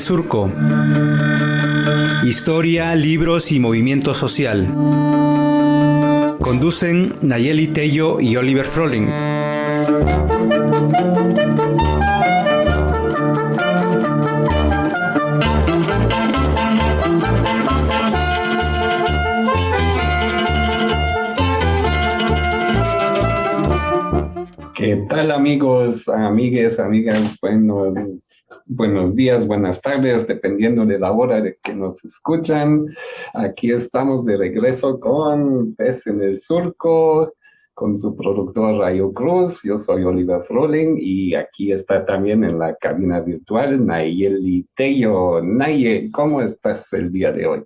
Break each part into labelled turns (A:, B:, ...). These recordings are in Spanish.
A: Surco. Historia, libros y movimiento social. Conducen Nayeli Tello y Oliver Froling.
B: ¿Qué tal amigos, amigues, amigas? Buenos, buenos días, buenas tardes, dependiendo de la hora de que nos escuchan. Aquí estamos de regreso con Pez en el Surco, con su productor Rayo Cruz. Yo soy Oliver Froling y aquí está también en la cabina virtual Nayeli Tello. Naye, ¿cómo estás el día de hoy?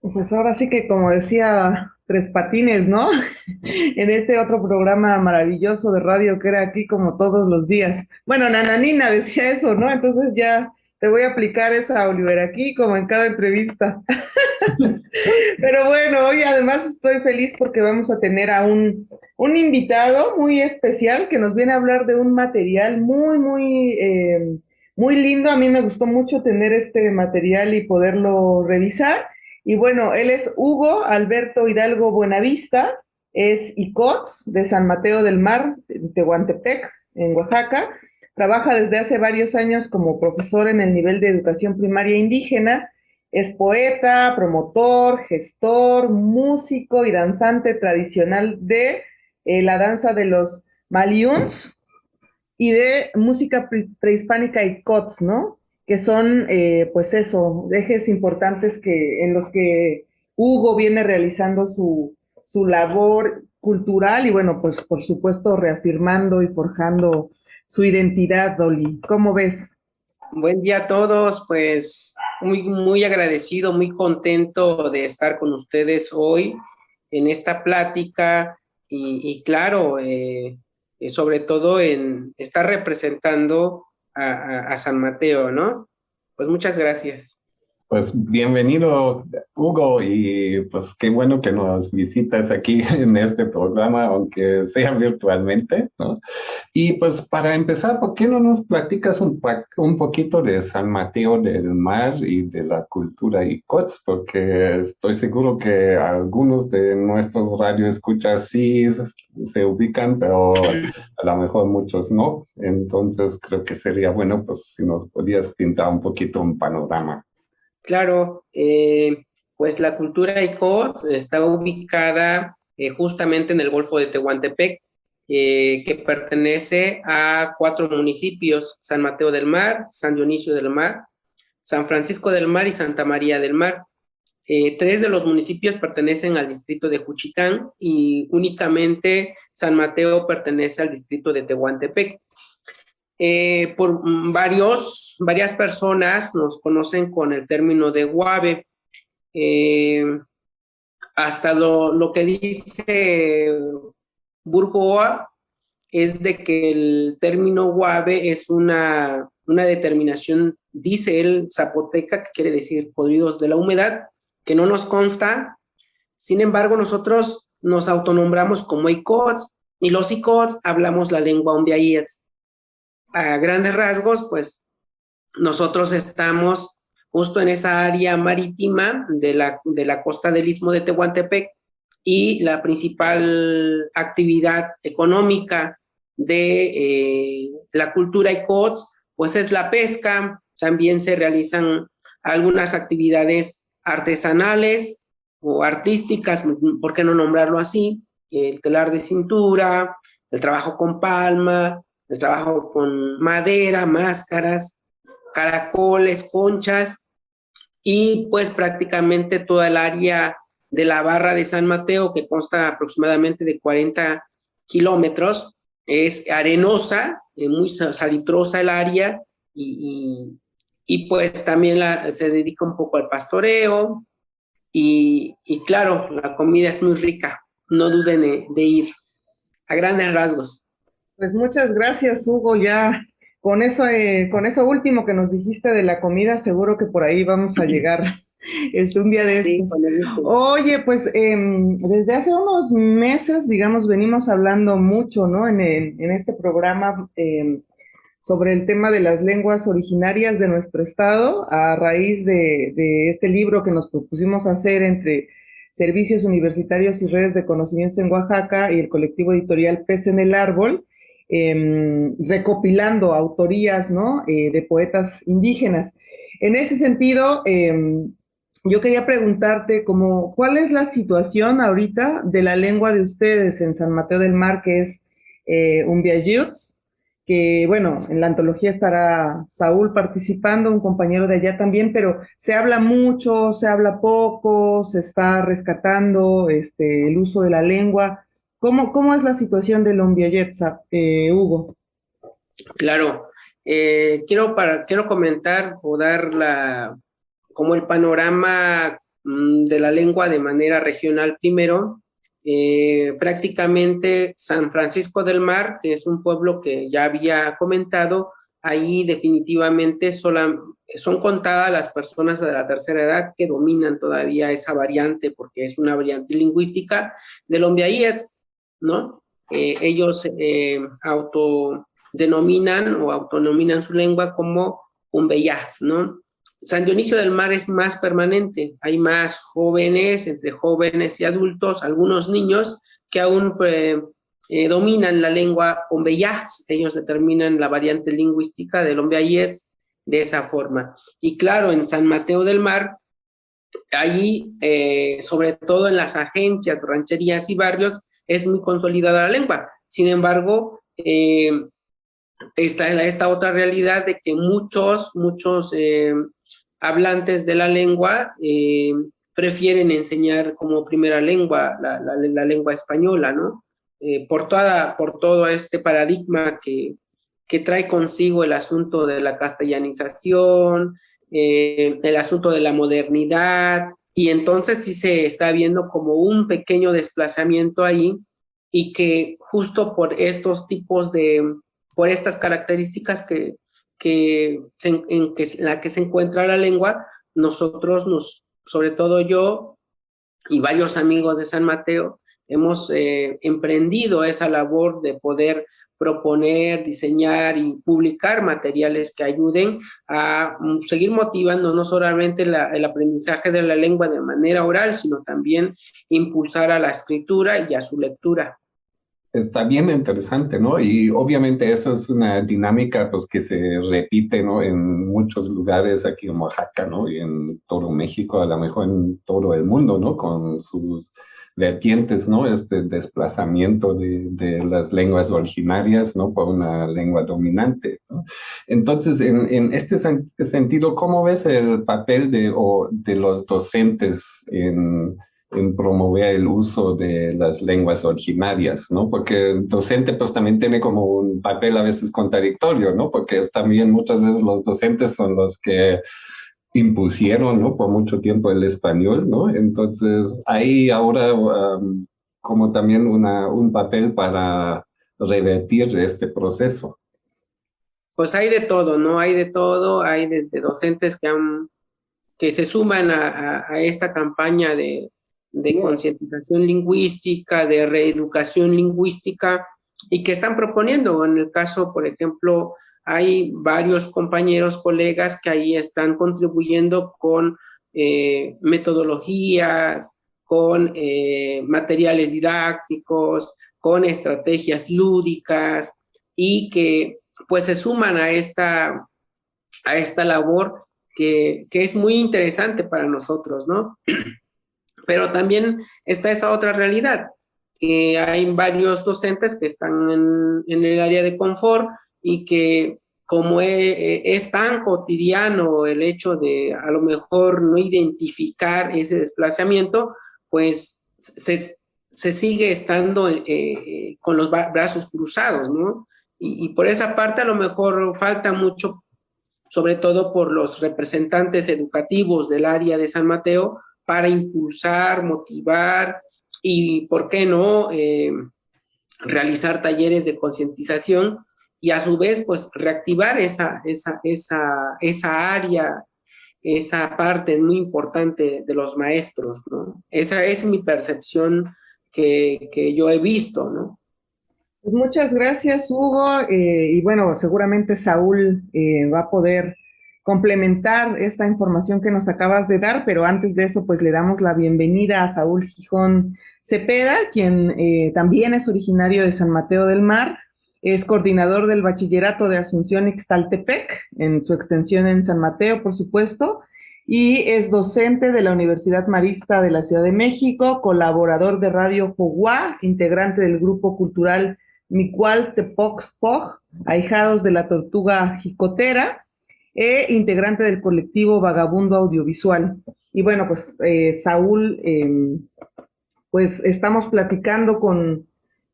C: Pues ahora sí que como decía Tres Patines, ¿no? en este otro programa maravilloso de radio que era aquí como todos los días. Bueno, Nananina decía eso, ¿no? Entonces ya te voy a aplicar esa, Oliver, aquí como en cada entrevista. Pero bueno, hoy además estoy feliz porque vamos a tener a un, un invitado muy especial que nos viene a hablar de un material muy, muy, eh, muy lindo. A mí me gustó mucho tener este material y poderlo revisar. Y bueno, él es Hugo Alberto Hidalgo Buenavista, es ICOTS de San Mateo del Mar, en Tehuantepec, en Oaxaca. Trabaja desde hace varios años como profesor en el nivel de educación primaria indígena. Es poeta, promotor, gestor, músico y danzante tradicional de eh, la danza de los Maliuns y de música prehispánica ICOTS, ¿no? Que son, eh, pues eso, ejes importantes que, en los que Hugo viene realizando su, su labor cultural y bueno, pues por supuesto reafirmando y forjando su identidad, Dolly. ¿Cómo ves?
D: Buen día a todos, pues muy, muy agradecido, muy contento de estar con ustedes hoy en esta plática y, claro, eh, eh, sobre todo en estar representando a, San Mateo, ¿no? Pues muchas gracias.
B: Pues bienvenido, Hugo, y pues qué bueno que nos visitas aquí en este programa, aunque sea virtualmente, ¿no? Y pues para empezar, ¿por qué no nos platicas un, poquito de San Mateo del Mar y de la cultura ICOTS? Porque estoy seguro que algunos de nuestros radioescuchas sí se ubican, pero a lo mejor muchos no. Entonces creo que sería bueno, pues si nos podías pintar un poquito un panorama.
D: Claro, eh, pues la cultura ICOT está ubicada eh, justamente en el Golfo de Tehuantepec, eh, que pertenece a cuatro municipios, San Mateo del Mar, San Dionisio del Mar, San Francisco del Mar y Santa María del Mar. tres de los municipios pertenecen al distrito de Juchitán y únicamente San Mateo pertenece al distrito de Tehuantepec. Eh, por varios, varias personas nos conocen con el término de guave. Eh, hasta lo, lo, que dice Burgoa es de que el término guave es una, una determinación, dice él, zapoteca, que quiere decir podridos de la humedad, que no nos consta. Sin embargo, nosotros nos autonombramos como ICOTS y los ICOTS hablamos la lengua ondiayets a grandes rasgos, pues nosotros estamos justo en esa área marítima de la, de la costa del istmo de Tehuantepec y la principal actividad económica de eh, la cultura ICOTS, pues es la pesca, también se realizan algunas actividades artesanales o artísticas, ¿por qué no nombrarlo así? El telar de cintura, el trabajo con palma, el trabajo con madera, máscaras, caracoles, conchas y pues prácticamente toda el área de la barra de San Mateo, que consta aproximadamente de 40 kilómetros, es arenosa, eh, muy salitrosa el área y, y, pues también la, se dedica un poco al pastoreo y, y, claro, la comida es muy rica, no duden de ir a grandes rasgos.
C: Pues muchas gracias, Hugo. Ya con eso, eh, con eso último que nos dijiste de la comida, seguro que por ahí vamos a llegar este, un día de sí, Oye, pues em, desde hace unos meses, digamos, venimos hablando mucho, ¿no? En, en este programa em, sobre el tema de las lenguas originarias de nuestro estado a raíz de, de este libro que nos propusimos hacer entre servicios universitarios y redes de conocimientos en Oaxaca y el colectivo editorial Pez en el Árbol, eh, recopilando autorías ¿no? eh, de poetas indígenas. En ese sentido, eh, yo quería preguntarte como, ¿cuál es la situación ahorita de la lengua de ustedes en San Mateo del Mar, que es eh, Umbiayuts? que bueno, en la antología estará Saúl participando, un compañero de allá también, pero se habla mucho, se habla poco, se está rescatando este, el uso de la lengua. ¿Cómo, cómo es la situación del Ombiayetza, eh, Hugo?
D: Claro, eh, quiero, para, quiero comentar o dar la, como el panorama mm, de la lengua de manera regional primero, eh, prácticamente San Francisco del Mar, que es un pueblo que ya había comentado, ahí definitivamente son contadas las personas de la tercera edad que dominan todavía esa variante, porque es una variante lingüística del Ombiayets, ¿no? Eh, ellos eh, autodenominan o autonominan su lengua como Umbeyats, ¿no? San Dionisio del Mar es más permanente, hay más jóvenes, entre jóvenes y adultos, algunos niños que aún eh, dominan la lengua ombeyaz, ellos determinan la variante lingüística del ombeyaz de esa forma. Y claro, en San Mateo del Mar, eh, sobre todo en las agencias, rancherías y barrios, es muy consolidada la lengua. Sin embargo, está esta otra realidad de que muchos, muchos hablantes de la lengua eh, prefieren enseñar como primera lengua la, lengua española, ¿no? Eh, por, por todo este paradigma que, que trae consigo el asunto de la castellanización, eh, el asunto de la modernidad, y entonces sí se está viendo como un pequeño desplazamiento ahí, y que justo por estos tipos de, por estas características que, que en que, la que se encuentra la lengua, nosotros, nos, sobre todo yo y varios amigos de San Mateo, hemos eh, emprendido esa labor de poder proponer, diseñar y publicar materiales que ayuden a mm, seguir motivando no solamente el aprendizaje de la lengua de manera oral, sino también impulsar a la escritura y a su lectura
B: está bien interesante, ¿no? Y obviamente eso es una dinámica pues que se repite, ¿no? En muchos lugares aquí en Oaxaca, ¿no? Y en todo México, a lo mejor en todo el mundo, ¿no? Con sus vertientes, ¿no? Este desplazamiento de, de las lenguas originarias, ¿no? Por una lengua dominante, ¿no? Entonces, en, en este sentido, ¿cómo ves el papel de, o, de los docentes en en promover el uso de las lenguas originarias, ¿no? Porque el docente pues también tiene como un papel a veces contradictorio, ¿no? Porque es también muchas veces los docentes son los que impusieron, ¿no? Por mucho tiempo el español, ¿no? Entonces hay ahora um, como también una, un papel para revertir este proceso.
D: Pues hay de todo, ¿no? Hay de todo, hay de, docentes que han que se suman a, a esta campaña de, de concientización lingüística, de reeducación lingüística, y que están proponiendo. En el caso, por ejemplo, hay varios compañeros, colegas que ahí están contribuyendo con eh, metodologías, con eh, materiales didácticos, con estrategias lúdicas y que pues se suman a esta, a esta labor que, que es muy interesante para nosotros, ¿no? Pero también está esa otra realidad, que hay varios docentes que están en, el área de confort y que como e, e, es, tan cotidiano el hecho de a lo mejor no identificar ese desplazamiento, pues se, sigue estando eh, eh, con los brazos cruzados, ¿no? Y, y, por esa parte a lo mejor falta mucho, sobre todo por los representantes educativos del área de San Mateo, para impulsar, motivar y, ¿por qué no?, eh, realizar talleres de concientización y a su vez, pues, reactivar esa, esa, esa, esa área, esa parte muy importante de los maestros, ¿no? Esa es mi percepción que, que yo he visto, ¿no?
C: Pues muchas gracias, Hugo. Eh, y bueno, seguramente Saúl eh, va a poder complementar esta información que nos acabas de dar, pero antes de eso, pues le damos la bienvenida a Saúl Gijón Cepeda, quien eh, también es originario de San Mateo del Mar, es coordinador del Bachillerato de Asunción Ixtaltepec, en su extensión en San Mateo, por supuesto, y es docente de la Universidad Marista de la Ciudad de México, colaborador de Radio Joguá, integrante del grupo cultural Micual Tepox Pog, ahijados de la tortuga jicotera, e integrante del colectivo Vagabundo Audiovisual. Y bueno, pues eh, Saúl, em, pues estamos platicando con,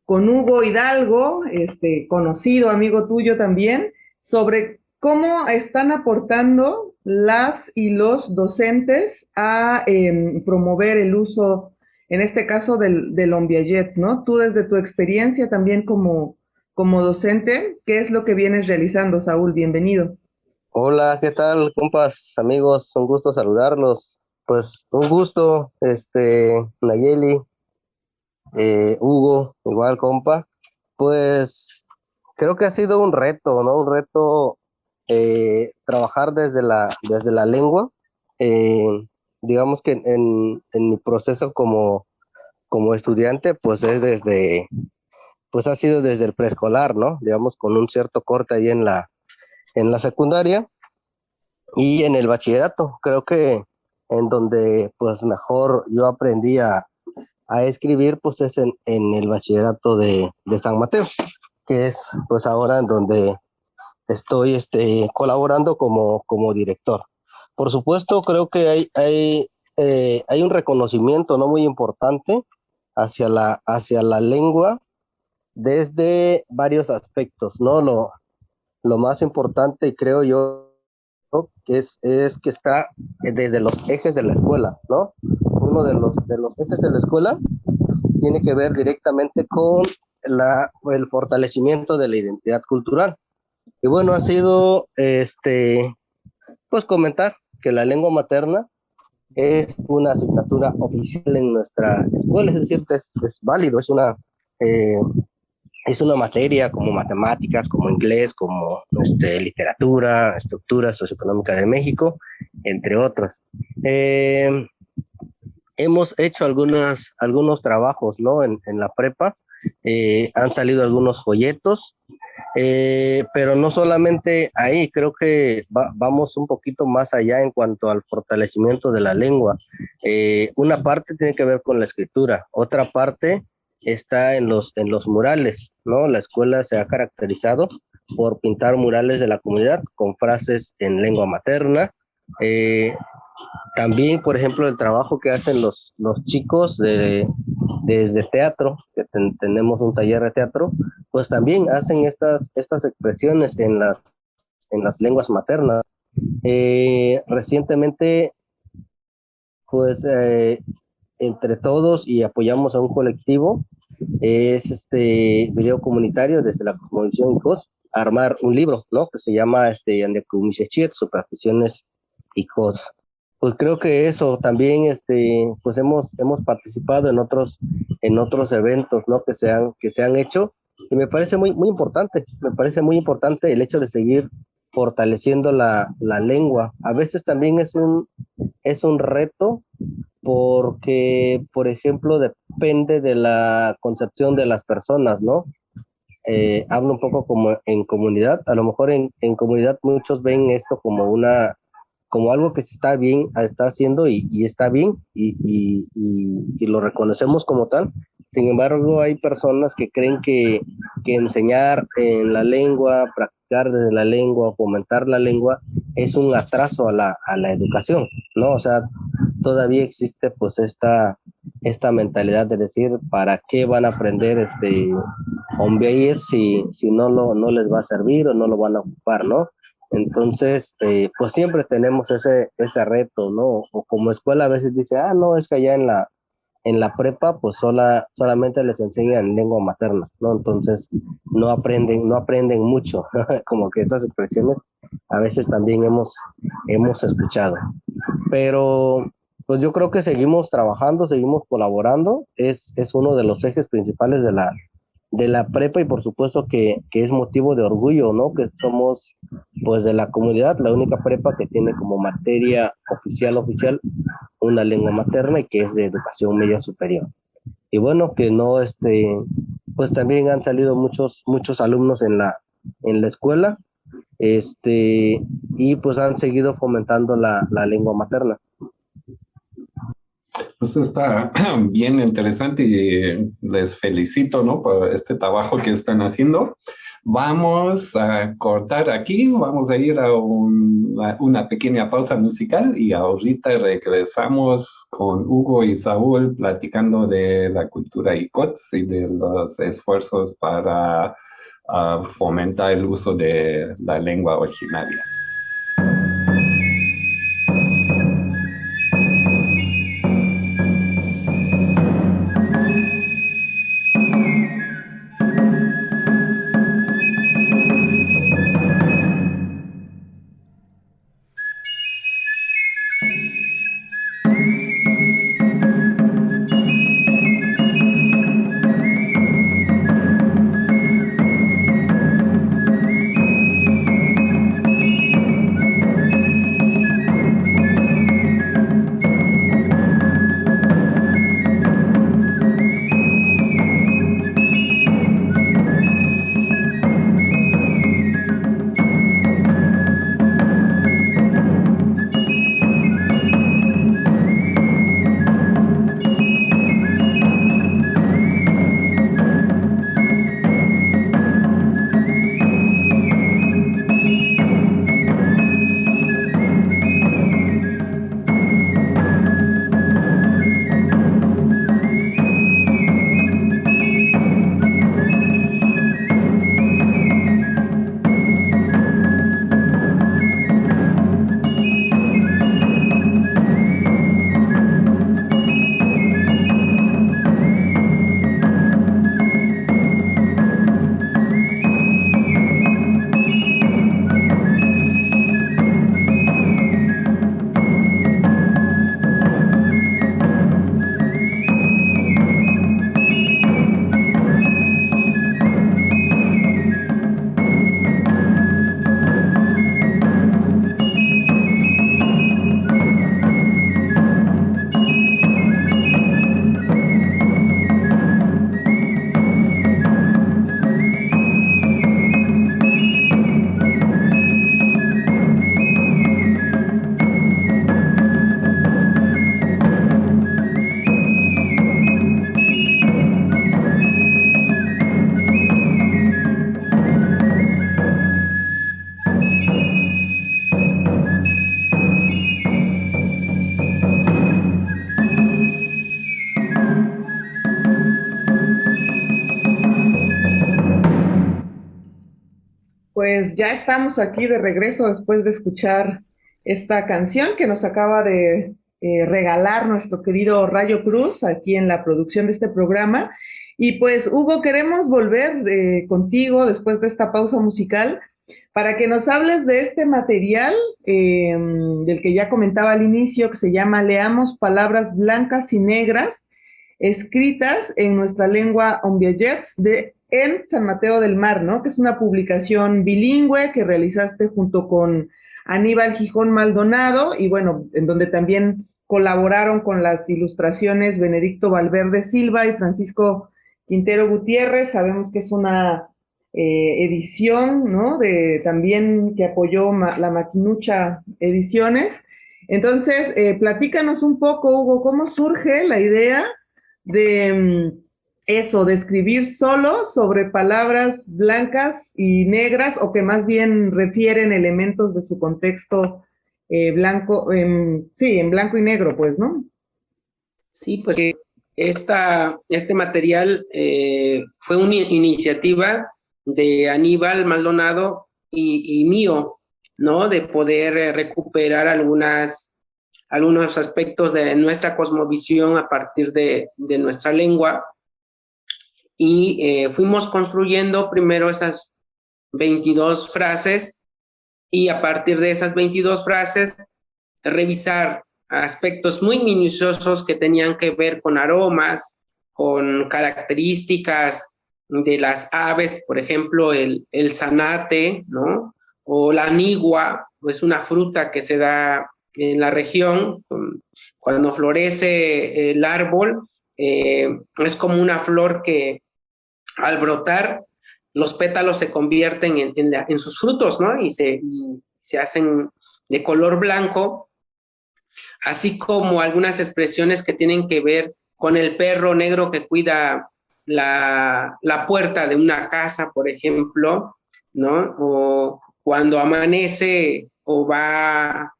C: con Hugo Hidalgo, este conocido amigo tuyo también, sobre cómo están aportando las y los docentes a em, promover el uso, en este caso, del, del ¿no? Tú desde tu experiencia también como, como docente, ¿qué es lo que vienes realizando, Saúl? Bienvenido.
E: Hola, ¿qué tal, compas, amigos? Un gusto saludarlos. Pues un gusto, este, Nayeli, eh, Hugo, igual, compa. Pues creo que ha sido un reto, ¿no? Un reto eh, trabajar desde la, desde la lengua. Eh, digamos que en, en, mi proceso como, como estudiante, pues es desde, pues ha sido desde el preescolar, ¿no? Digamos, con un cierto corte ahí en la, en la secundaria y en el bachillerato. Creo que en donde pues mejor yo aprendí a, escribir pues es en, el bachillerato de, San Mateo, que es pues ahora en donde estoy este, colaborando como, como director. Por supuesto, creo que hay, hay, eh, hay un reconocimiento no muy importante hacia la, hacia la lengua desde varios aspectos, ¿no? Lo, lo más importante, creo yo, es, es que está desde los ejes de la escuela, ¿no? Uno de los, de los ejes de la escuela tiene que ver directamente con la, el fortalecimiento de la identidad cultural. Y bueno, ha sido, este, pues comentar que la lengua materna es una asignatura oficial en nuestra escuela, es decir, es, es válido, es una, eh, es una materia como matemáticas, como inglés, como este, literatura, estructura socioeconómica de México, entre otras. Eh, hemos hecho algunas, algunos trabajos ¿no? en, en la prepa, eh, han salido algunos folletos, eh, pero no solamente ahí, creo que vamos un poquito más allá en cuanto al fortalecimiento de la lengua. una parte tiene que ver con la escritura, otra parte está en los, en los murales, ¿no? La escuela se ha caracterizado por pintar murales de la comunidad con frases en lengua materna. Eh, también, por ejemplo, el trabajo que hacen los, los chicos de, desde teatro, que tenemos un taller de teatro, pues también hacen estas, estas expresiones en las, en las lenguas maternas. Eh, recientemente, pues eh, entre todos y apoyamos a un colectivo, es este video comunitario desde la Cosmovisión COS, armar un libro, ¿no? Que se llama este Andecumichechet, Supersticiones y COS. Pues creo que eso también, este, pues hemos, hemos participado en otros, en otros eventos, ¿no? Que se han, que se han hecho y me parece muy, muy importante, me parece muy importante el hecho de seguir fortaleciendo la, la lengua. A veces también es un, es un reto porque, por ejemplo, depende de la concepción de las personas, ¿no? Eh, hablo un poco como en comunidad, a lo mejor en, en, comunidad muchos ven esto como una, como algo que se está bien, está haciendo y, y está bien y, y, y, lo reconocemos como tal. Sin embargo, hay personas que creen que, que enseñar en la lengua, practicar desde la lengua, fomentar la lengua, es un atraso a la, a la educación, ¿no? O sea, todavía existe pues esta, esta mentalidad de decir, ¿para qué van a aprender este hombre si, si no, lo, no les va a servir o no lo van a ocupar, ¿no? Entonces, eh, pues siempre tenemos ese, ese reto, ¿no? O como escuela a veces dice, ah, no, es que allá en la, en la prepa, pues sola, solamente les enseñan lengua materna, ¿no? Entonces, no aprenden, no aprenden mucho, como que esas expresiones a veces también hemos, hemos escuchado. Pero pues yo creo que seguimos trabajando, seguimos colaborando, es, es uno de los ejes principales de la, de la prepa y por supuesto que, que, es motivo de orgullo, ¿no? Que somos pues de la comunidad la única prepa que tiene como materia oficial oficial una lengua materna y que es de educación media superior. Y bueno, que no, este, pues también han salido muchos, muchos alumnos en la, en la escuela, este, y pues han seguido fomentando la, la lengua materna.
B: Pues está bien interesante y les felicito, ¿no? Por este trabajo que están haciendo. Vamos a cortar aquí, vamos a ir a una pequeña pausa musical y ahorita regresamos con Hugo y Saúl platicando de la cultura ICOTS y de los esfuerzos para uh, fomentar el uso de la lengua originaria.
C: Pues ya estamos aquí de regreso después de escuchar esta canción que nos acaba de eh, regalar nuestro querido Rayo Cruz aquí en la producción de este programa. Y pues, Hugo, queremos volver eh, contigo después de esta pausa musical para que nos hables de este material em, del que ya comentaba al inicio, que se llama Leamos Palabras Blancas y Negras, escritas en nuestra lengua ombiayets de en San Mateo del Mar, ¿no? Que es una publicación bilingüe que realizaste junto con Aníbal Gijón Maldonado y bueno, en donde también colaboraron con las ilustraciones Benedicto Valverde Silva y Francisco Quintero Gutiérrez. Sabemos que es una eh, edición, ¿no? De, también que apoyó la Maquinucha Ediciones. Entonces, eh, platícanos un poco, Hugo, cómo surge la idea de... Eso, de escribir solo sobre palabras blancas y negras o que más bien refieren elementos de su contexto eh, blanco, sí, en blanco y negro, pues, ¿no?
D: Sí, pues esta, este material eh, fue una iniciativa de Aníbal Maldonado y, mío, ¿no? De poder eh, recuperar algunas, algunos aspectos de nuestra cosmovisión a partir de, de nuestra lengua y eh, fuimos construyendo primero esas 22 frases y a partir de esas 22 frases revisar aspectos muy minuciosos que tenían que ver con aromas, con características de las aves, por ejemplo, el, el zanate, ¿no? O la nigua, es una fruta que se da en la región, cuando florece el árbol, eh, es como una flor que al brotar, los pétalos se convierten en, sus frutos, ¿no? Y se, se hacen de color blanco, así como algunas expresiones que tienen que ver con el perro negro que cuida la, la puerta de una casa, por ejemplo, ¿no? O cuando amanece o va,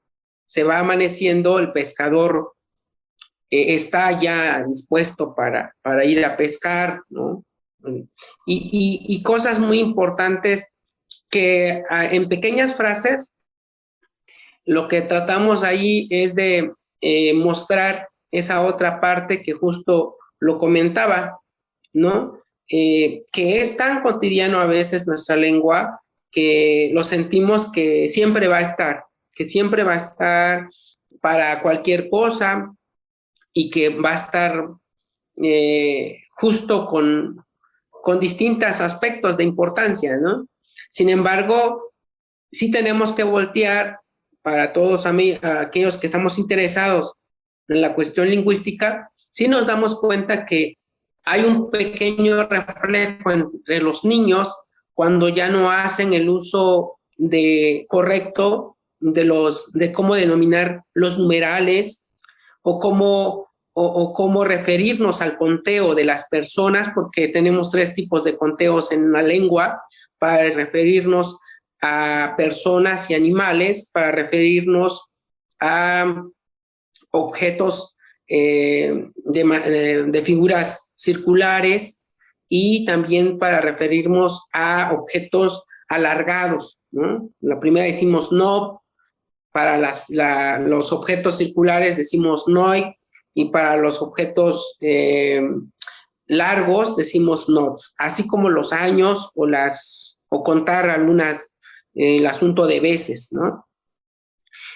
D: se va amaneciendo, el pescador eh, está ya dispuesto para, para ir a pescar, ¿no? Y, y, cosas muy importantes que ah, en pequeñas frases lo que tratamos ahí es de eh, mostrar esa otra parte que justo lo comentaba, ¿no? Eh, que es tan cotidiano a veces nuestra lengua que lo sentimos que siempre va a estar, que siempre va a estar para cualquier cosa y que va a estar eh, justo con, con distintos aspectos de importancia, ¿no? Sin embargo, sí tenemos que voltear para todos aquellos que estamos interesados en la cuestión lingüística, sí nos damos cuenta que hay un pequeño reflejo entre los niños cuando ya no hacen el uso de correcto de los de cómo denominar los numerales o cómo o, cómo referirnos al conteo de las personas porque tenemos tres tipos de conteos en la lengua para referirnos a personas y animales, para referirnos a objetos eh, de, de, figuras circulares y también para referirnos a objetos alargados. ¿no? La primera decimos no, para los objetos circulares decimos noi, y para los objetos eh, largos decimos nots, así como los años o, las, o contar algunas el asunto de veces, ¿no?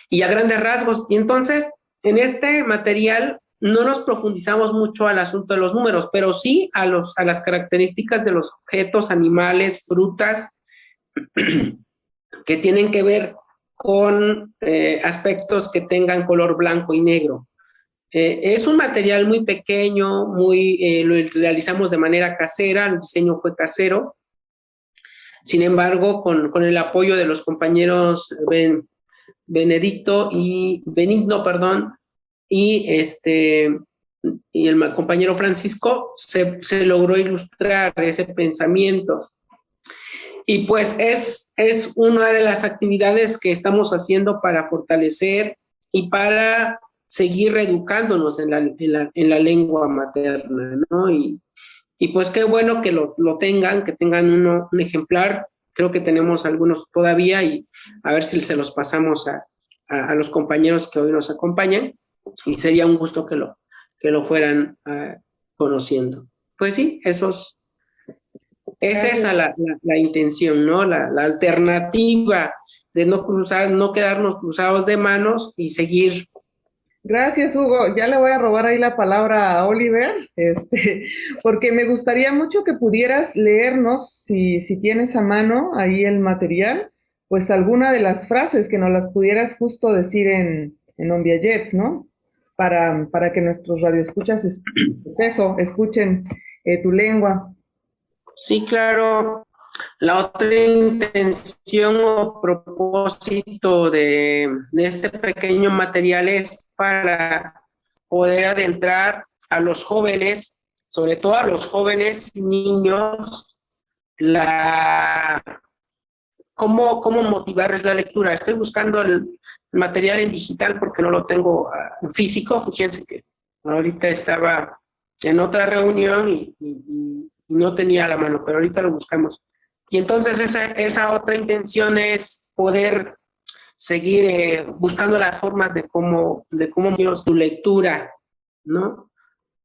D: Y a grandes rasgos, y entonces en este material no nos profundizamos mucho al asunto de los números, pero sí a, los, a las características de los objetos, animales, frutas, que tienen que ver con eh, aspectos que tengan color blanco y negro. Eh, es un material muy pequeño, muy, eh, lo realizamos de manera casera, el diseño fue casero, sin embargo, con, con el apoyo de los compañeros ben, Benedicto y Benigno, perdón, y este y el compañero Francisco se, se logró ilustrar ese pensamiento. Y pues es, es una de las actividades que estamos haciendo para fortalecer y para seguir reeducándonos en la, en la, en la lengua materna, ¿no? Y, y pues qué bueno que lo, lo tengan, que tengan uno, un ejemplar. Creo que tenemos algunos todavía y a ver si se los pasamos a, a, los compañeros que hoy nos acompañan. Y sería un gusto que lo, que lo fueran uh, conociendo. Pues sí, esos, es esa la, la, la intención, ¿no? La, la, alternativa de no cruzar, no quedarnos cruzados de manos y seguir
C: Gracias, Hugo. Ya le voy a robar ahí la palabra a Oliver, este, porque me gustaría mucho que pudieras leernos, si, si tienes a mano ahí el material, pues alguna de las frases que nos las pudieras justo decir en, en Jets, ¿no? Para, para que nuestros radioescuchas, es, pues eso, escuchen eh, tu lengua.
D: Sí, claro. La otra intención o propósito de, este pequeño material es para poder adentrar a los jóvenes, sobre todo a los jóvenes y niños, la, cómo, cómo motivarles la lectura. Estoy buscando el material en digital porque no lo tengo ah, en físico. Fíjense que ahorita estaba en otra reunión y, y no tenía la mano, pero ahorita lo buscamos. Y entonces esa, otra intención es poder seguir eh, buscando las formas de cómo, de cómo tu lectura, ¿no?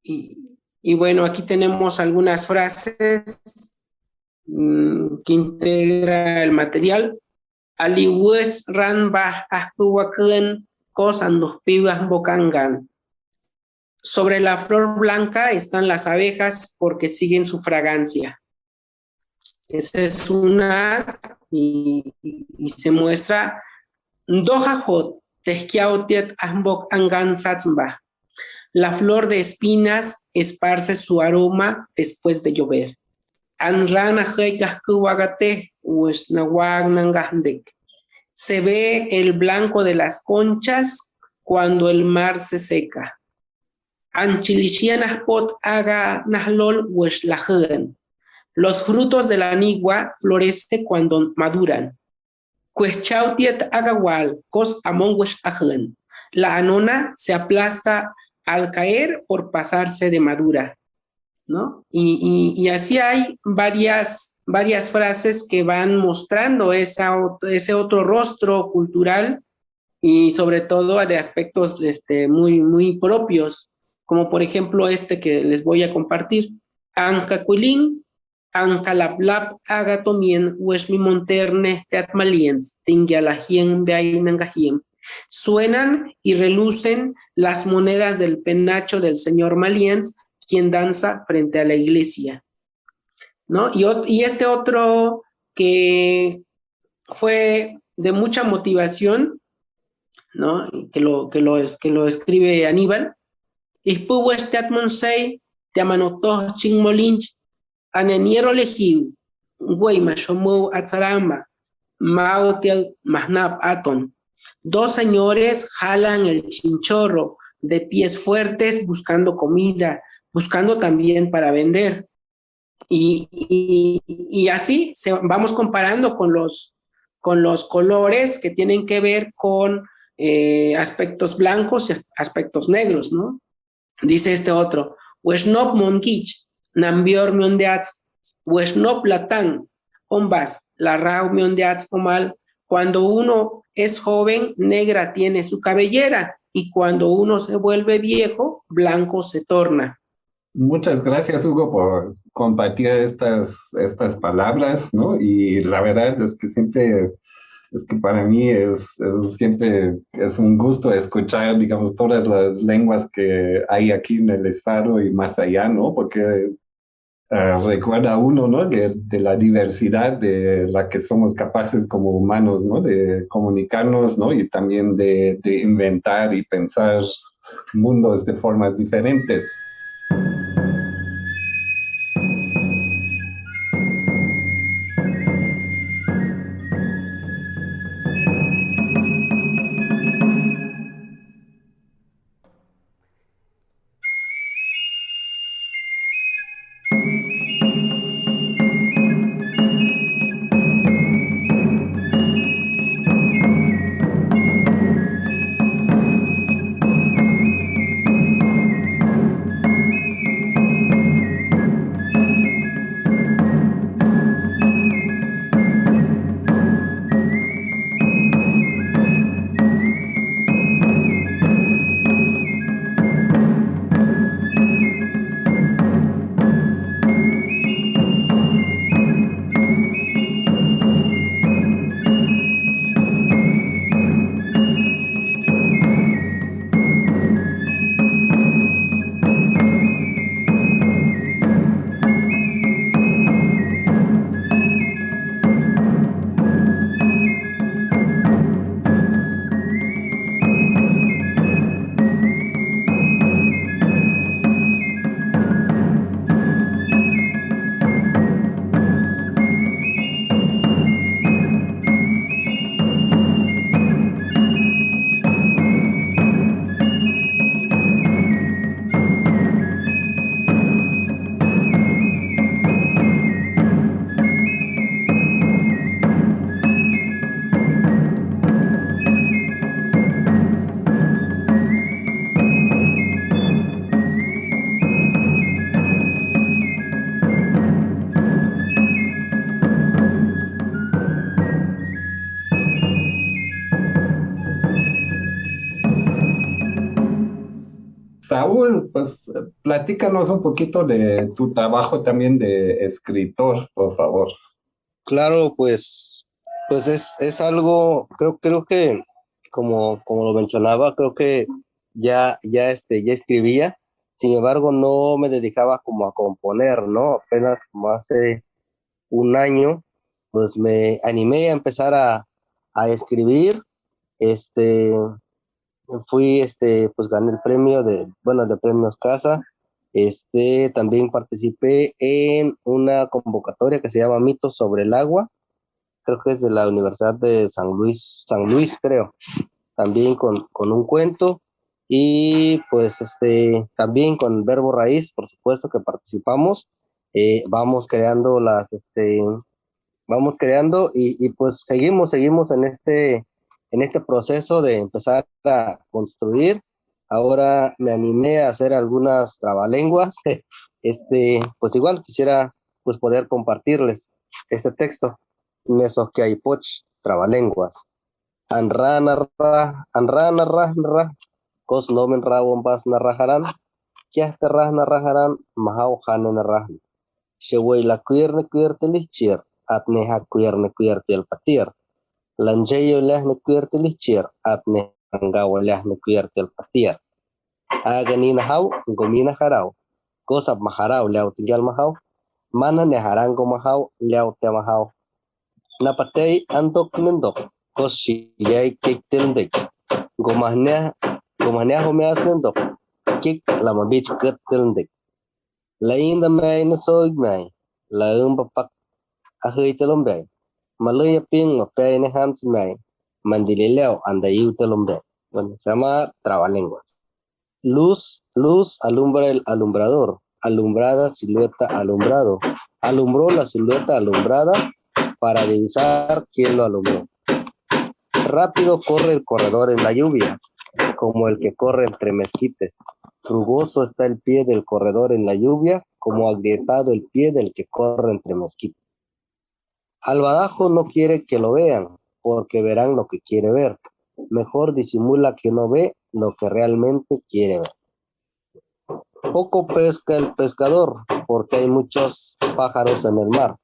D: Y, bueno, aquí tenemos algunas frases mmm, que integra el material. Aliwes ran bah kosan los pibas bokangan. Sobre la flor blanca están las abejas porque siguen su fragancia. Es una, y, se muestra Dohajot, Tehkiaotiet Ambok Angan Satzmba. La flor de espinas esparce su aroma después de llover. Anrana Se ve el blanco de las conchas cuando el mar se seca. Anchilishianas pot aga nahlol Los frutos de la anigua florecen cuando maduran. Agawal, cos among La anona se aplasta al caer por pasarse de madura. ¿no? Y, así hay varias, varias frases que van mostrando ese otro rostro cultural y sobre todo de aspectos este, muy, muy propios, como por ejemplo este que les voy a compartir. Ancacuilín, Ancalaplap, agatomien, huesmi monterne, teatmaliens, tingialajien, beainangajien. Suenan y relucen las monedas del penacho del señor Maliens, quien danza frente a la iglesia. ¿no? Y, y este otro que fue de mucha motivación, ¿no? que, lo, que, lo, escribe Aníbal, Ispuwes teatmonsei, teamanotoh chingmolinch, aneniero lejiu, güeyma shomu atzarama, maotiel mahnap aton. Dos señores jalan el chinchorro de pies fuertes buscando comida, buscando también para vender. Y, así se, vamos comparando con los, con los colores que tienen que ver con eh, aspectos blancos y aspectos negros, ¿no? Dice este otro, Wesnop Monkich, Nambior Miondeats, Wesnop Latán, Ombas, la Rau Miondeats Omal, cuando uno es joven, negra tiene su cabellera, y cuando uno se vuelve viejo, blanco se torna.
B: Muchas gracias, Hugo, por compartir estas, estas palabras, ¿no? Y la verdad es que siempre, es que para mí es, siempre es un gusto escuchar, digamos, todas las lenguas que hay aquí en el estado y más allá, ¿no? Porque uh, recuerda uno, ¿no? De, de, la diversidad de la que somos capaces como humanos, ¿no? De comunicarnos, ¿no? Y también de, de inventar y pensar mundos de formas diferentes. Pues platícanos un poquito de tu trabajo también de escritor, por favor.
E: Claro, pues, pues es, es algo, creo, creo que, como, como lo mencionaba, creo que ya, ya, este, ya escribía, sin embargo no me dedicaba como a componer, ¿no? Apenas como hace un año, pues me animé a empezar a, a escribir. Este, fui, este, pues gané el premio de, bueno, de premios Casa. Este, también participé en una convocatoria que se llama Mitos sobre el agua. Creo que es de la Universidad de San Luis, San Luis, creo. También con, con un cuento. Y pues este, también con verbo raíz, por supuesto que participamos. Eh, vamos creando las, este, vamos creando y, y pues seguimos, seguimos en este, en este proceso de empezar a construir. Ahora me animé a hacer algunas trabalenguas. Este, pues igual quisiera pues poder compartirles este texto. Nesos que hay poch, trabalenguas. Anra narra, anra narra narra, kos nomen ra bombas narrajarán, kia terra narrajarán, mahau hane narrahan. Sheway la cuirne cuirtelichir, atne ha cuirne cuirtel patir lanjayo lah ni kuertel at ne angawa lah ni kuertel aga ni hau gomina harau kosab maharau lew tinggal mahau mana ne harango mahau lew te mahau napatay antok nendok kosi yai kek telendek gomahne gumahnya homeas nendok kik lama bich ket lain damay na soig may laum papak ahay talumbay Malaya ping pe ne hans mai mandilileo anda telombe. Bueno, se llama trabalenguas. Luz, luz alumbra el alumbrador. Alumbrada, silueta, alumbrado. Alumbró la silueta alumbrada para divisar quién lo alumbró. Rápido corre el corredor en la lluvia, como el que corre entre mezquites. Rugoso está el pie del corredor en la lluvia, como agrietado el pie del que corre entre mezquites. Albadajo no quiere que lo vean, porque verán lo que quiere ver. Mejor disimula que no ve lo que realmente quiere ver. Poco pesca el pescador, porque hay muchos pájaros en el mar.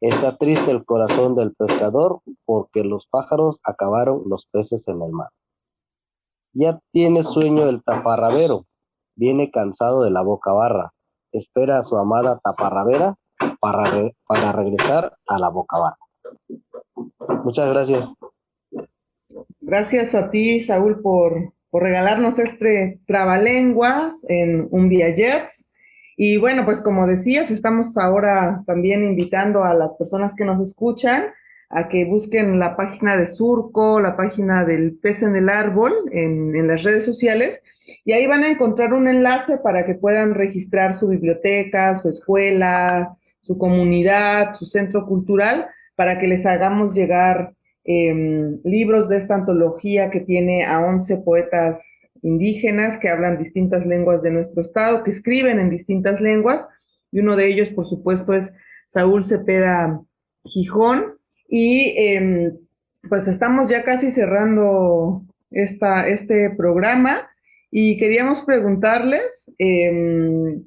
E: Está triste el corazón del pescador, porque los pájaros acabaron los peces en el mar. Ya tiene sueño el taparrabero, viene cansado de la boca barra. Espera a su amada taparrabera para, para regresar a la boca barra. Muchas gracias.
C: Gracias a ti, Saúl, por, por regalarnos este trabalenguas en un Jets. Y bueno, pues como decías, estamos ahora también invitando a las personas que nos escuchan a que busquen la página de Surco, la página del pez en el árbol en, en, las redes sociales y ahí van a encontrar un enlace para que puedan registrar su biblioteca, su escuela, su comunidad, su centro cultural, para que les hagamos llegar eh, libros de esta antología que tiene a 11 poetas indígenas que hablan distintas lenguas de nuestro estado, que escriben en distintas lenguas, y uno de ellos, por supuesto, es Saúl Cepeda Gijón, y eh, pues estamos ya casi cerrando esta, este programa, y queríamos preguntarles, eh,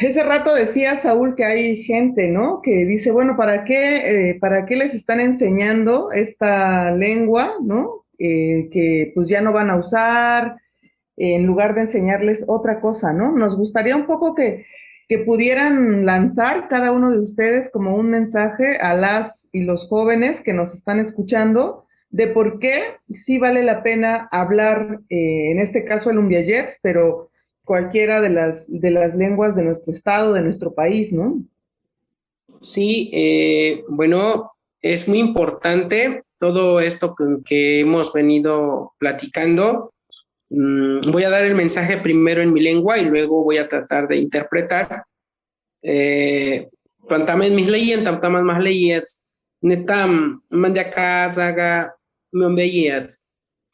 C: ese rato decía Saúl que hay gente, ¿no? Que dice, bueno, ¿para qué, eh, ¿para qué les están enseñando esta lengua, ¿no? Eh, que pues ya no van a usar, en lugar de enseñarles otra cosa, ¿no? Nos gustaría un poco que, que pudieran lanzar cada uno de ustedes como un mensaje a las y los jóvenes que nos están escuchando de por qué sí vale la pena hablar, eh, en este caso el Umbiayets, pero cualquiera de las, de las lenguas de nuestro estado, de nuestro país, ¿no?
D: Sí, eh, bueno, es muy importante todo esto que, hemos venido platicando. Mm, voy a dar el mensaje primero en mi lengua y luego voy a tratar de interpretar. Eh, Pantamen mis leyes, tamtaman más leyes, netam, mandiaka, zaga, membeyet,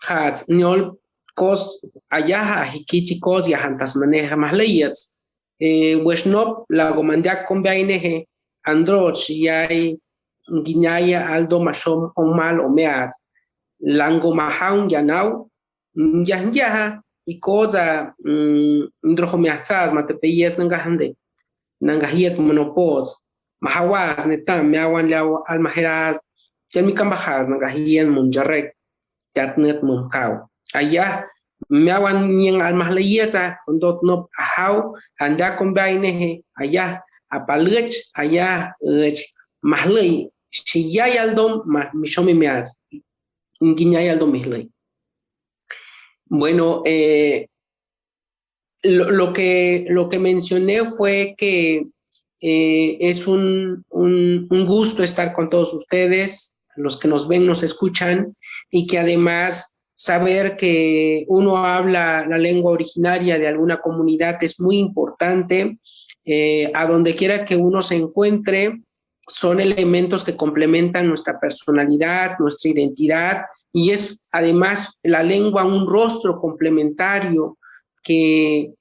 D: hats, nyol, kos ayaha hikichi kos yahantas maneja más leyes. Eh, Wesnop la gomandia con baineje androch yai guinaya aldo mashom o mal o meat lango mahaun yanau yahyaha y cosa ndrojo meatzas mate peyes nangahande nangahiet monopods mahawas netam meawan leaw almajeras. Yan mi kambajas nangahian munjarek allá meawan ñen almas leyesa ndot no ahau anda con baineje allá apalech allá mahlei shiyay aldom mishomi meaz ngiñay aldom mihlei. Bueno eh, lo, que lo que mencioné fue que eh, es un, un, un gusto estar con todos ustedes los que nos ven nos escuchan y que además saber que uno habla la lengua originaria de alguna comunidad es muy importante. Eh, a donde quiera que uno se encuentre, son elementos que complementan nuestra personalidad, nuestra identidad, y es además la lengua un rostro complementario que,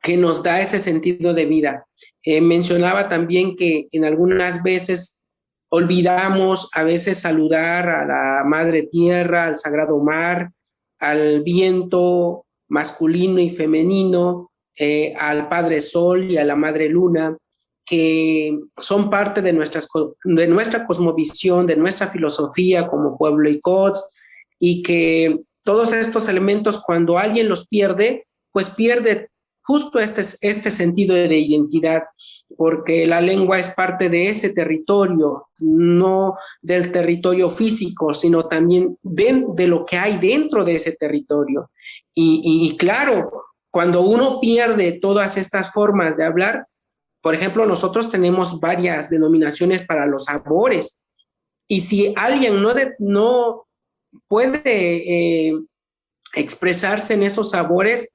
D: que nos da ese sentido de vida. Eh, mencionaba también que en algunas veces olvidamos a veces saludar a la madre tierra, al sagrado mar, al viento masculino y femenino, eh, al padre sol y a la madre luna, que son parte de, de nuestra cosmovisión, de nuestra filosofía como pueblo y COTS, y que todos estos elementos cuando alguien los pierde, pues pierde justo este, este sentido de identidad porque la lengua es parte de ese territorio, no del territorio físico, sino también de, de lo que hay dentro de ese territorio. Y, y, claro, cuando uno pierde todas estas formas de hablar, por ejemplo, nosotros tenemos varias denominaciones para los sabores, y si alguien no, de, no puede eh, expresarse en esos sabores,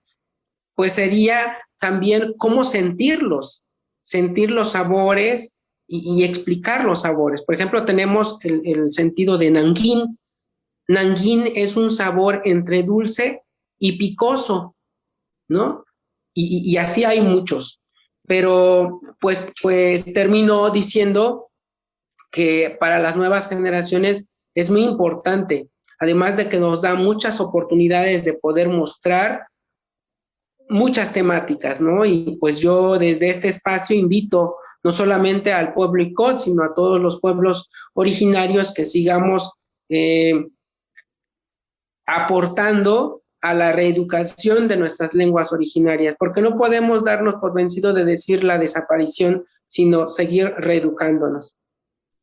D: pues sería también cómo sentirlos, sentir los sabores y, explicar los sabores. Por ejemplo, tenemos el, sentido de nanguín. Nanguín es un sabor entre dulce y picoso, ¿no? Y, así hay muchos. Pero pues, pues termino diciendo que para las nuevas generaciones es muy importante, además de que nos da muchas oportunidades de poder mostrar muchas temáticas, ¿no? Y pues yo desde este espacio invito no solamente al pueblo ICOT, sino a todos los pueblos originarios que sigamos eh, aportando a la reeducación de nuestras lenguas originarias, porque no podemos darnos por vencido de decir la desaparición, sino seguir reeducándonos.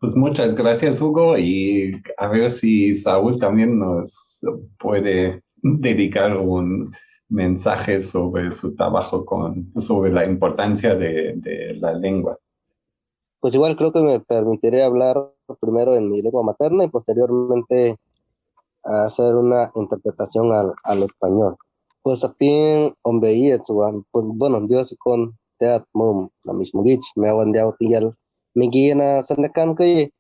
B: Pues muchas gracias, Hugo, y a ver si Saúl también nos puede dedicar un, mensajes sobre su trabajo con, sobre la importancia de, la lengua.
E: Pues igual creo que me permitiré hablar primero en mi lengua materna y posteriormente hacer una interpretación al, al español. Pues también hombre pues bueno, Dios con teat la gich me tinggal migina sandakan ke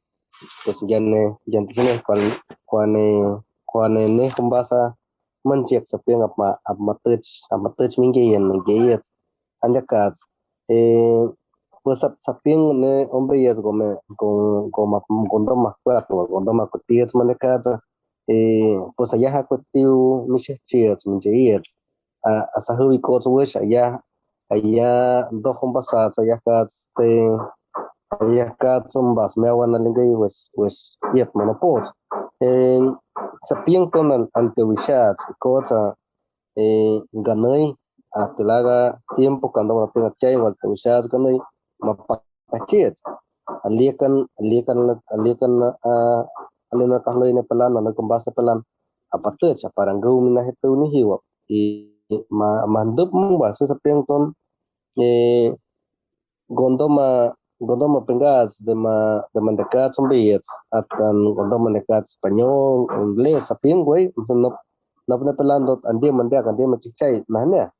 E: pues ya ne ya ne kumbasa manjek sapiang apa amatech amatech mingayen mingayet anjakat eh pues ne hombre yet gome con goma gondo ma cuatro ma allá ha ko wish allá allá do hombasa allá te allá kat sombas me yet eh sapienkoman antewisha ikocha eh ganoi atilaga tiempo cuando la pena chay wal tewisha ganoi mapakachet alikan alikan alikan ah, a alena kahloy na pala na nagkumbasa pala apatuet sa parang gawin na hito ni hiwap i ma mandop mo ba? Sa sapienkom eh gondo ma cuando me pengas de ma de atan cuando mandecat español inglés sapien güey. No no pone pelando andi mandea andi me kichai nahne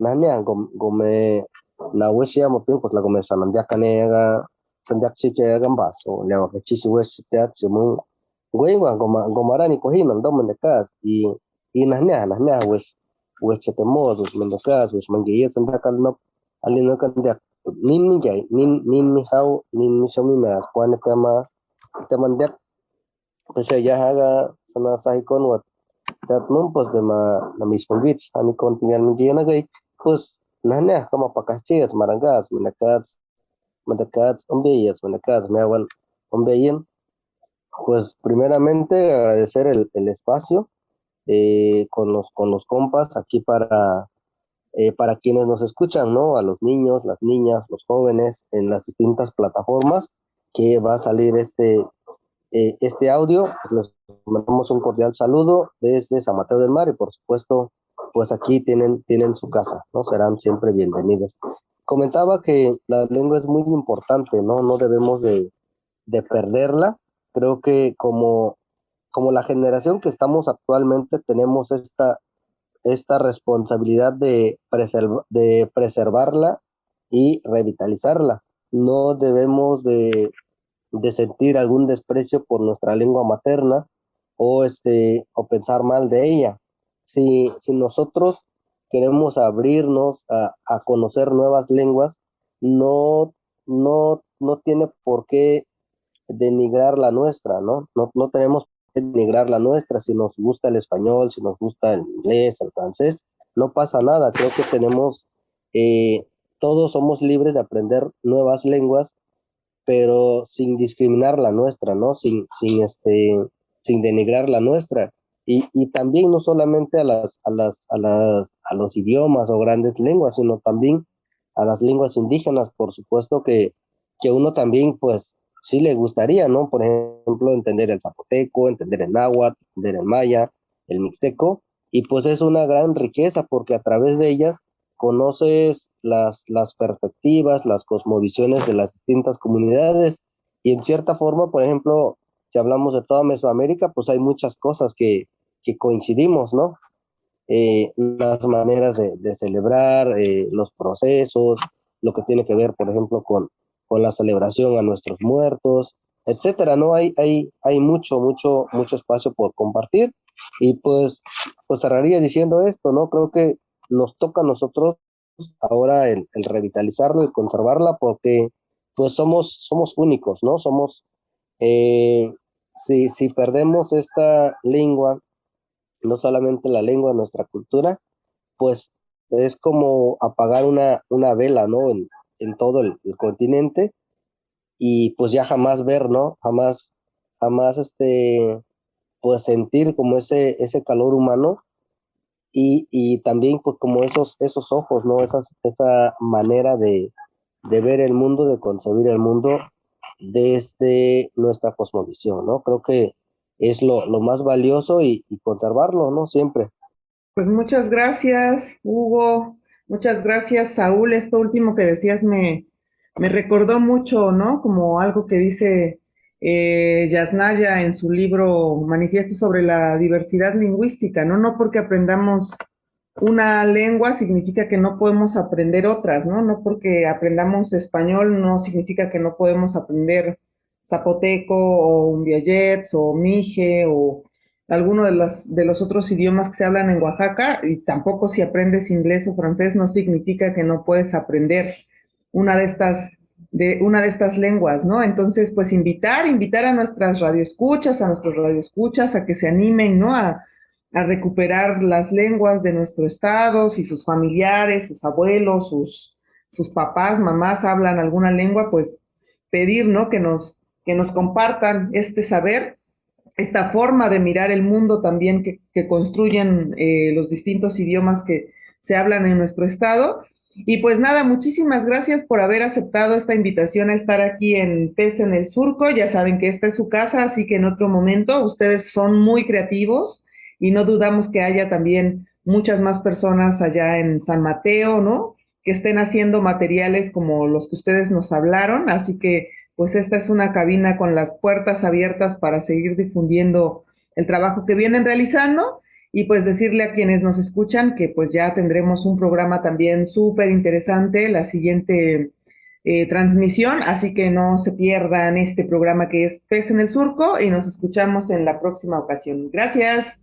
E: nahne gom gome na wesia mo pin pues la gome sanandia kane ga sandak si ke ga baso le wa kichi wes teat simu güey wa goma gomarani cohin ando mandecat y y nahne nahne wes wes chete modos mandecat wes mangiyet sandak al no alino kan dia nin mi jai nin nin mi hau nin mi shomi mas kwan tema teman dek pese ya haga sana sahi kon wat dat numpos de ma na mismo gits ani kon tinggal mi dia nagai pues nahnya kama pakah chet marangas mendekat mendekat ombeyet mendekat meawan ombeyen pues primeramente agradecer el, el espacio eh, con los con los compas aquí para eh, para quienes nos escuchan, ¿no? A los niños, las niñas, los jóvenes en las distintas plataformas que va a salir este, eh, este audio. Les mandamos un cordial saludo desde San Mateo del Mar y por supuesto, pues aquí tienen, tienen su casa, ¿no? Serán siempre bienvenidos. Comentaba que la lengua es muy importante, ¿no? No debemos de, de perderla. Creo que como, como la generación que estamos actualmente tenemos esta esta responsabilidad de, de preservarla y revitalizarla. No debemos de, de, sentir algún desprecio por nuestra lengua materna o, este, o pensar mal de ella. Si, si nosotros queremos abrirnos a, a conocer nuevas lenguas, no, no, no tiene por qué denigrar la nuestra, ¿no? No, no tenemos denigrar la nuestra, si nos gusta el español, si nos gusta el inglés, el francés, no pasa nada, creo que tenemos, eh, todos somos libres de aprender nuevas lenguas, pero sin discriminar la nuestra, ¿no? Sin, sin, este, sin denigrar la nuestra. Y, y también no solamente a, las, a, las, a, las, a los idiomas o grandes lenguas, sino también a las lenguas indígenas, por supuesto que, que uno también pues sí le gustaría, ¿no? Por ejemplo, entender el zapoteco, entender el náhuatl, entender el maya, el mixteco, y pues es una gran riqueza porque a través de ellas conoces las, las perspectivas, las cosmovisiones de las distintas comunidades, y en cierta forma, por ejemplo, si hablamos de toda Mesoamérica, pues hay muchas cosas que, que coincidimos, ¿no? Eh, las maneras de, celebrar, eh, los procesos, lo que tiene que ver, por ejemplo, con, con la celebración a nuestros muertos, etcétera, ¿no? Hay, hay, hay mucho, mucho, mucho espacio por compartir y pues, pues cerraría diciendo esto, ¿no? Creo que nos toca a nosotros ahora el, revitalizarlo y conservarla porque pues somos, somos únicos, ¿no? Somos, eh, si, si perdemos esta lengua, no solamente la lengua, nuestra cultura, pues es como apagar una, una vela, ¿no? En todo el, continente y pues ya jamás ver, ¿no? Jamás, jamás este, pues sentir como ese, ese calor humano y, y también pues como esos, esos ojos, ¿no? Esas, esa manera de, de ver el mundo, de concebir el mundo desde nuestra cosmovisión, ¿no? Creo que es lo, lo más valioso y, y conservarlo, ¿no? Siempre.
C: Pues muchas gracias, Hugo. Muchas gracias, Saúl. Esto último que decías me, me recordó mucho, ¿no? Como algo que dice eh, Yasnaya en su libro Manifiesto sobre la diversidad lingüística, ¿no? No porque aprendamos una lengua significa que no podemos aprender otras, ¿no? No porque aprendamos español no significa que no podemos aprender zapoteco o umbiayets o mije o alguno de, las, de los otros idiomas que se hablan en Oaxaca, y tampoco si aprendes inglés o francés no significa que no puedes aprender una de estas, de, una de estas lenguas, ¿no? Entonces, pues invitar, invitar a nuestras radioescuchas, a nuestros radioescuchas a que se animen, ¿no? A, a recuperar las lenguas de nuestro estado, si sus familiares, sus abuelos, sus, sus papás, mamás hablan alguna lengua, pues pedir, ¿no? Que nos, que nos compartan este saber esta forma de mirar el mundo también que, construyen eh, los distintos idiomas que se hablan en nuestro estado. Y pues nada, muchísimas gracias por haber aceptado esta invitación a estar aquí en PES en el Surco. Ya saben que esta es su casa, así que en otro momento ustedes son muy creativos y no dudamos que haya también muchas más personas allá en San Mateo, ¿no? Que estén haciendo materiales como los que ustedes nos hablaron. Así que pues esta es una cabina con las puertas abiertas para seguir difundiendo el trabajo que vienen realizando y pues decirle a quienes nos escuchan que pues ya tendremos un programa también súper interesante, la siguiente eh, transmisión, así que no se pierdan este programa que es Pez en el Surco y nos escuchamos en la próxima ocasión. Gracias.